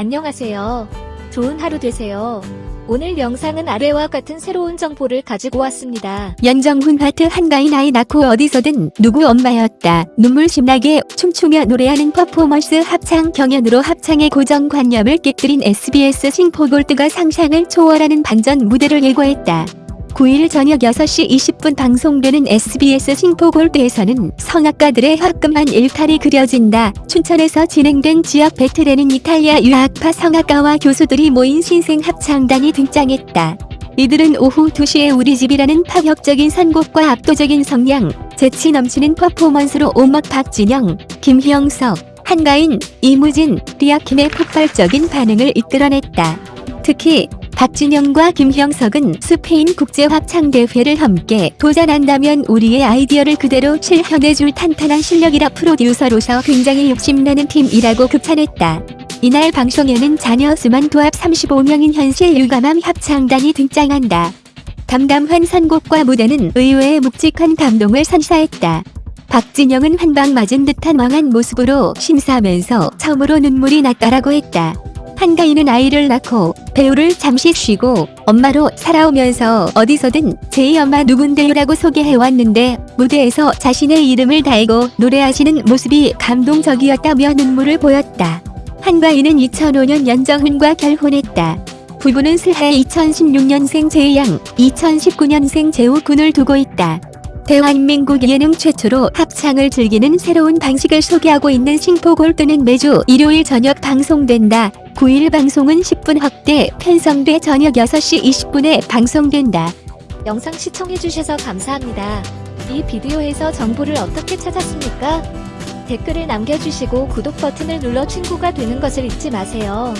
안녕하세요. 좋은 하루 되세요. 오늘 영상은 아래와 같은 새로운 정보를 가지고 왔습니다. 연정훈 하트 한가인 아이 낳고 어디서든 누구 엄마였다. 눈물 심나게 춤추며 노래하는 퍼포먼스 합창 경연으로 합창의 고정관념을 깨뜨린 SBS 싱포골드가 상상을 초월하는 반전 무대를 예고했다. 9일 저녁 6시 20분 방송되는 SBS 싱포골드에서는 성악가들의 화끈한 일탈이 그려진다. 춘천에서 진행된 지역 배틀에는 이탈리아 유학파 성악가와 교수들이 모인 신생 합창단이 등장했다. 이들은 오후 2시에 우리 집이라는 파격적인 선곡과 압도적인 성량, 재치 넘치는 퍼포먼스로 오막 박진영, 김형석, 한가인, 이무진, 리아킴의 폭발적인 반응을 이끌어냈다. 특히 박진영과 김형석은 스페인 국제합창대회를 함께 도전한다면 우리의 아이디어를 그대로 실현해줄 탄탄한 실력이라 프로듀서로서 굉장히 욕심나는 팀이라고 극찬했다. 이날 방송에는 자녀 수만 도합 35명인 현실 유감함 합창단이 등장한다. 담담한 선곡과 무대는 의외의 묵직한 감동을 선사했다. 박진영은 한 방 맞은 듯한 망한 모습으로 심사하면서 처음으로 눈물이 났다라고 했다. 한가인은 아이를 낳고 배우를 잠시 쉬고 엄마로 살아오면서 어디서든 제이 엄마 누군데요라고 소개해왔는데 무대에서 자신의 이름을 달고 노래하시는 모습이 감동적이었다며 눈물을 보였다. 한가인은 2005년 연정훈과 결혼했다. 부부는 슬해 2016년생 제이양, 2019년생 재우군을 두고 있다. 대한민국 예능 최초로 합창을 즐기는 새로운 방식을 소개하고 있는 싱포골드는 매주 일요일 저녁 방송된다. 9일 방송은 10분 확대 편성돼 저녁 6시 20분에 방송된다. 영상 시청해주셔서 감사합니다. 이 비디오에서 정보를 어떻게 찾았습니까? 댓글을 남겨주시고 구독 버튼을 눌러 친구가 되는 것을 잊지 마세요.